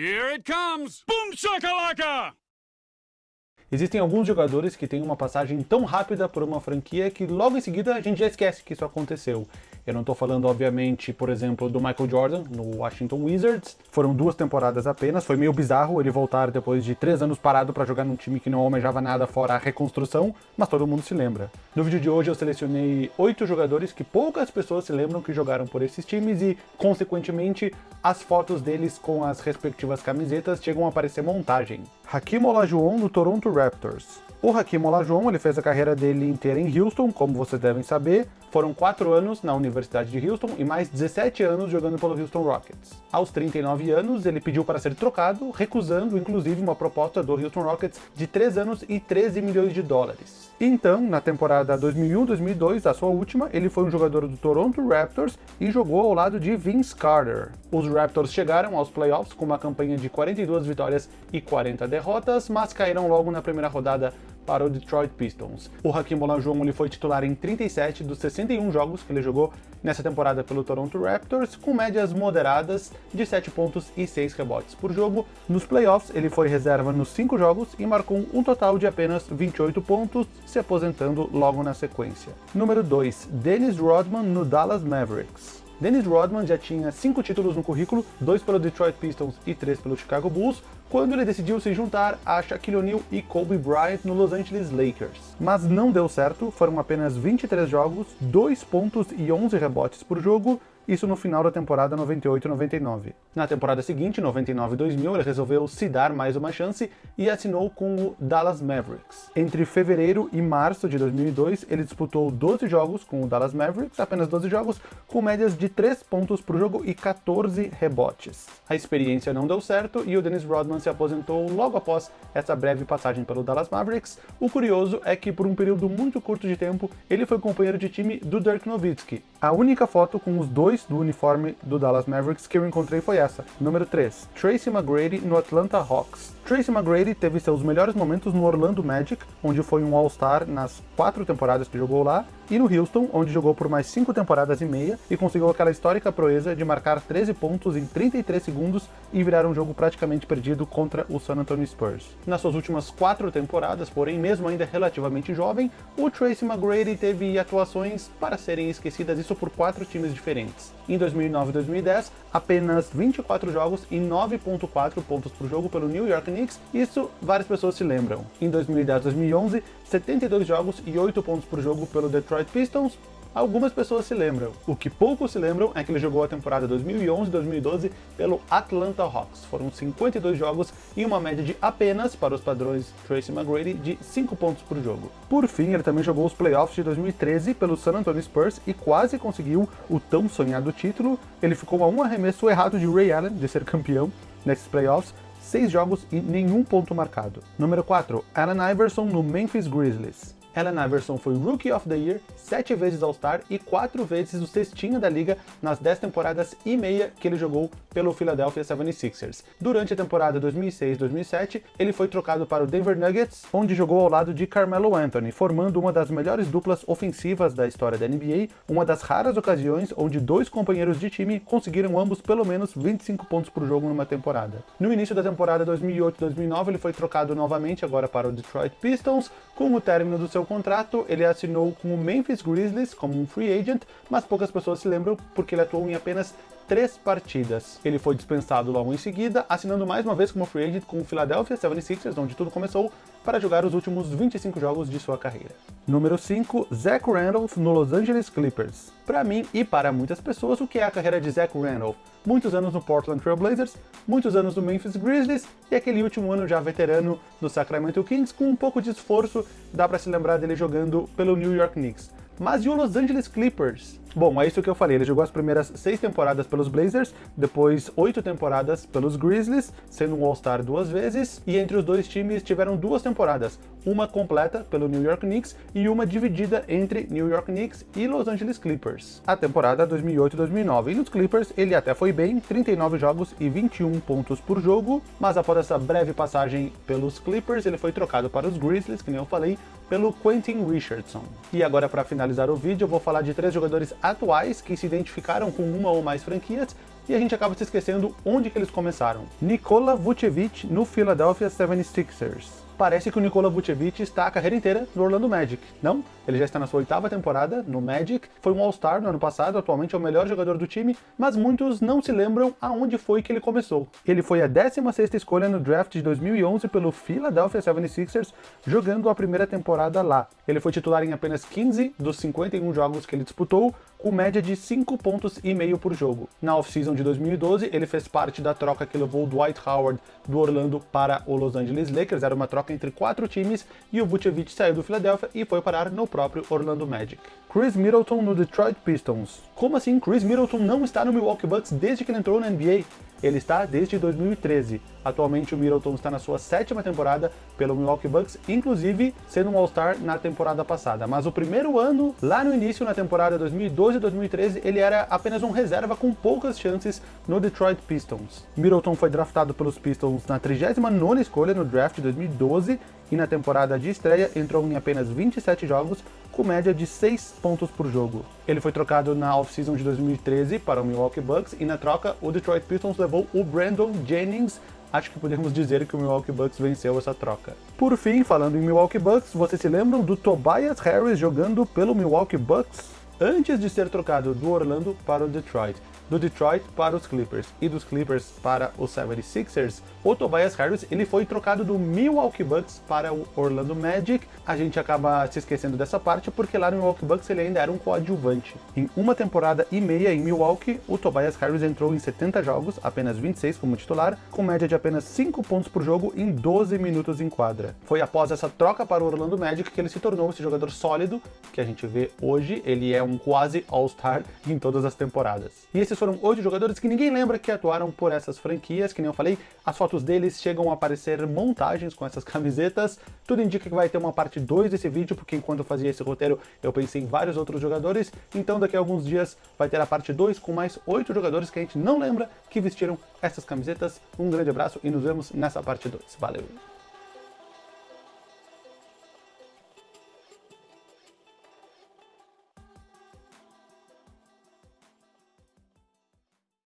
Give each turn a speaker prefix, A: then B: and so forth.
A: Here it comes! Boom shakalaka!
B: Existem alguns jogadores que têm uma passagem tão rápida por uma franquia que logo em seguida a gente já esquece que isso aconteceu. Eu não estou falando, obviamente, por exemplo, do Michael Jordan no Washington Wizards. Foram duas temporadas apenas, foi meio bizarro ele voltar depois de três anos parado para jogar num time que não almejava nada fora a reconstrução, mas todo mundo se lembra. No vídeo de hoje eu selecionei oito jogadores que poucas pessoas se lembram que jogaram por esses times e, consequentemente, as fotos deles com as respectivas camisetas chegam a aparecer montagem. Hakim Olajuwon no Toronto Raptors. O Hakim Olajuwon ele fez a carreira dele inteira em Houston, como vocês devem saber. Foram 4 anos na Universidade de Houston e mais 17 anos jogando pelo Houston Rockets. Aos 39 anos, ele pediu para ser trocado, recusando inclusive uma proposta do Houston Rockets de 3 anos e 13 milhões de dólares. Então, na temporada 2001-2002, a sua última, ele foi um jogador do Toronto Raptors e jogou ao lado de Vince Carter. Os Raptors chegaram aos playoffs com uma campanha de 42 vitórias e 40 derrotas, mas caíram logo na primeira rodada para o Detroit Pistons. O Hakim Olajuwon ele foi titular em 37 dos 61 jogos que ele jogou nessa temporada pelo Toronto Raptors, com médias moderadas de 7 pontos e 6 rebotes por jogo. Nos playoffs, ele foi reserva nos 5 jogos e marcou um total de apenas 28 pontos, se aposentando logo na sequência. Número 2, Dennis Rodman no Dallas Mavericks. Dennis Rodman já tinha cinco títulos no currículo, dois pelo Detroit Pistons e três pelo Chicago Bulls, quando ele decidiu se juntar a Shaquille O'Neal e Kobe Bryant no Los Angeles Lakers. Mas não deu certo, foram apenas 23 jogos, 2 pontos e 11 rebotes por jogo, isso no final da temporada 98-99. Na temporada seguinte, 99-2000, ele resolveu se dar mais uma chance e assinou com o Dallas Mavericks. Entre fevereiro e março de 2002, ele disputou 12 jogos com o Dallas Mavericks, apenas 12 jogos, com médias de 3 pontos por jogo e 14 rebotes. A experiência não deu certo e o Dennis Rodman se aposentou logo após essa breve passagem pelo Dallas Mavericks. O curioso é que por um período muito curto de tempo, ele foi companheiro de time do Dirk Nowitzki. A única foto com os dois do uniforme do Dallas Mavericks que eu encontrei foi essa. Número 3. Tracy McGrady no Atlanta Hawks. Tracy McGrady teve seus melhores momentos no Orlando Magic, onde foi um All-Star nas quatro temporadas que jogou lá, e no Houston, onde jogou por mais cinco temporadas e meia e conseguiu aquela histórica proeza de marcar 13 pontos em 33 segundos e virar um jogo praticamente perdido contra o San Antonio Spurs. Nas suas últimas quatro temporadas, porém mesmo ainda relativamente jovem, o Tracy McGrady teve atuações para serem esquecidas, isso por quatro times diferentes. Em 2009 e 2010, apenas 24 jogos e 9.4 pontos por jogo pelo New York Knicks, isso várias pessoas se lembram. Em 2010 e 2011, 72 jogos e 8 pontos por jogo pelo Detroit Pistons, algumas pessoas se lembram. O que poucos se lembram é que ele jogou a temporada 2011-2012 pelo Atlanta Hawks. Foram 52 jogos e uma média de apenas, para os padrões Tracy McGrady, de 5 pontos por jogo. Por fim, ele também jogou os playoffs de 2013 pelo San Antonio Spurs e quase conseguiu o tão sonhado título. Ele ficou a um arremesso errado de Ray Allen de ser campeão nesses playoffs, 6 jogos e nenhum ponto marcado. Número 4, Allen Iverson no Memphis Grizzlies. Allen Iverson foi Rookie of the Year, 7 vezes All-Star e 4 vezes o cestinha da liga nas 10 temporadas e meia que ele jogou pelo Philadelphia 76ers. Durante a temporada 2006-2007, ele foi trocado para o Denver Nuggets, onde jogou ao lado de Carmelo Anthony, formando uma das melhores duplas ofensivas da história da NBA, uma das raras ocasiões onde dois companheiros de time conseguiram ambos pelo menos 25 pontos por jogo numa temporada. No início da temporada 2008-2009, ele foi trocado novamente agora para o Detroit Pistons, com o término do seu contrato, ele assinou com o Memphis Grizzlies como um free agent, mas poucas pessoas se lembram porque ele atuou em apenas três partidas. Ele foi dispensado logo em seguida, assinando mais uma vez como free agent com o Philadelphia 76ers, onde tudo começou, para jogar os últimos 25 jogos de sua carreira. Número 5, Zach Randolph no Los Angeles Clippers. Para mim e para muitas pessoas, o que é a carreira de Zach Randolph? Muitos anos no Portland Trail Blazers, muitos anos no Memphis Grizzlies e aquele último ano já veterano no Sacramento Kings, com um pouco de esforço, dá para se lembrar dele jogando pelo New York Knicks. Mas e o Los Angeles Clippers? Bom, é isso que eu falei, ele jogou as primeiras seis temporadas pelos Blazers, depois oito temporadas pelos Grizzlies, sendo um All-Star duas vezes, e entre os dois times tiveram duas temporadas, uma completa pelo New York Knicks e uma dividida entre New York Knicks e Los Angeles Clippers. A temporada 2008-2009, e nos Clippers ele até foi bem, 39 jogos e 21 pontos por jogo, mas após essa breve passagem pelos Clippers, ele foi trocado para os Grizzlies, que nem eu falei, pelo Quentin Richardson. E agora para finalizar o vídeo eu vou falar de três jogadores atuais que se identificaram com uma ou mais franquias e a gente acaba se esquecendo onde que eles começaram. Nikola Vucevic no Philadelphia 76ers parece que o Nikola Vucevic está a carreira inteira no Orlando Magic. Não, ele já está na sua oitava temporada no Magic, foi um All-Star no ano passado, atualmente é o melhor jogador do time, mas muitos não se lembram aonde foi que ele começou. Ele foi a 16ª escolha no draft de 2011 pelo Philadelphia 76ers, jogando a primeira temporada lá. Ele foi titular em apenas 15 dos 51 jogos que ele disputou, com média de 5 pontos e meio por jogo. Na off-season de 2012, ele fez parte da troca que levou Dwight Howard do Orlando para o Los Angeles Lakers, era uma troca entre quatro times, e o Vucevic saiu do Philadelphia e foi parar no próprio Orlando Magic. Chris Middleton no Detroit Pistons. Como assim Chris Middleton não está no Milwaukee Bucks desde que ele entrou na NBA? Ele está desde 2013. Atualmente o Middleton está na sua sétima temporada pelo Milwaukee Bucks, inclusive sendo um All-Star na temporada passada. Mas o primeiro ano, lá no início, na temporada 2012-2013, ele era apenas um reserva com poucas chances no Detroit Pistons. Middleton foi draftado pelos Pistons na 39ª escolha no draft de 2012 e na temporada de estreia entrou em apenas 27 jogos, com média de 6 pontos por jogo. Ele foi trocado na off-season de 2013 para o Milwaukee Bucks e na troca o Detroit Pistons levou o Brandon Jennings acho que podemos dizer que o Milwaukee Bucks venceu essa troca. Por fim, falando em Milwaukee Bucks, vocês se lembram do Tobias Harris jogando pelo Milwaukee Bucks? Antes de ser trocado do Orlando para o Detroit do Detroit para os Clippers e dos Clippers para os 76ers, o Tobias Harris ele foi trocado do Milwaukee Bucks para o Orlando Magic. A gente acaba se esquecendo dessa parte porque lá no Milwaukee Bucks ele ainda era um coadjuvante. Em uma temporada e meia em Milwaukee, o Tobias Harris entrou em 70 jogos, apenas 26 como titular, com média de apenas 5 pontos por jogo em 12 minutos em quadra. Foi após essa troca para o Orlando Magic que ele se tornou esse jogador sólido que a gente vê hoje. Ele é um quase All-Star em todas as temporadas. E esses foram oito jogadores que ninguém lembra que atuaram por essas franquias, que nem eu falei, as fotos deles chegam a aparecer montagens com essas camisetas, tudo indica que vai ter uma parte 2 desse vídeo, porque enquanto eu fazia esse roteiro eu pensei em vários outros jogadores, então daqui a alguns dias vai ter a parte 2 com mais oito jogadores que a gente não lembra que vestiram essas camisetas. Um grande abraço e nos vemos nessa parte 2. Valeu!